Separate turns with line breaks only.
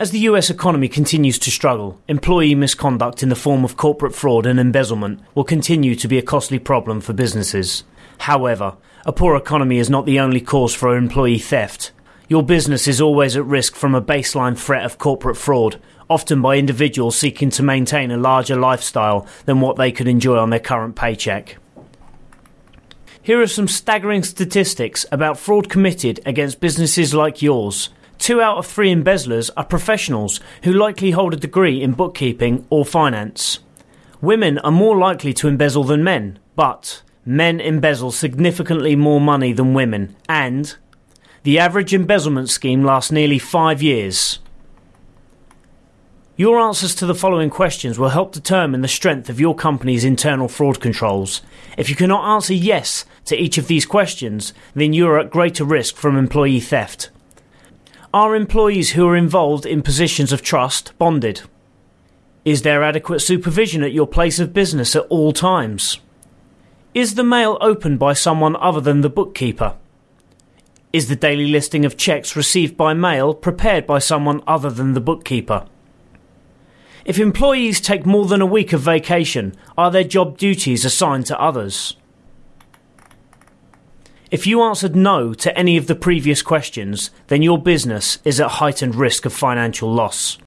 As the US economy continues to struggle, employee misconduct in the form of corporate fraud and embezzlement will continue to be a costly problem for businesses. However, a poor economy is not the only cause for employee theft. Your business is always at risk from a baseline threat of corporate fraud, often by individuals seeking to maintain a larger lifestyle than what they could enjoy on their current paycheck. Here are some staggering statistics about fraud committed against businesses like yours. Two out of three embezzlers are professionals who likely hold a degree in bookkeeping or finance. Women are more likely to embezzle than men, but men embezzle significantly more money than women, and the average embezzlement scheme lasts nearly five years. Your answers to the following questions will help determine the strength of your company's internal fraud controls. If you cannot answer yes to each of these questions, then you are at greater risk from employee theft. Are employees who are involved in positions of trust bonded? Is there adequate supervision at your place of business at all times? Is the mail opened by someone other than the bookkeeper? Is the daily listing of checks received by mail prepared by someone other than the bookkeeper? If employees take more than a week of vacation, are their job duties assigned to others? If you answered no to any of the previous questions, then your business is at heightened risk of financial loss.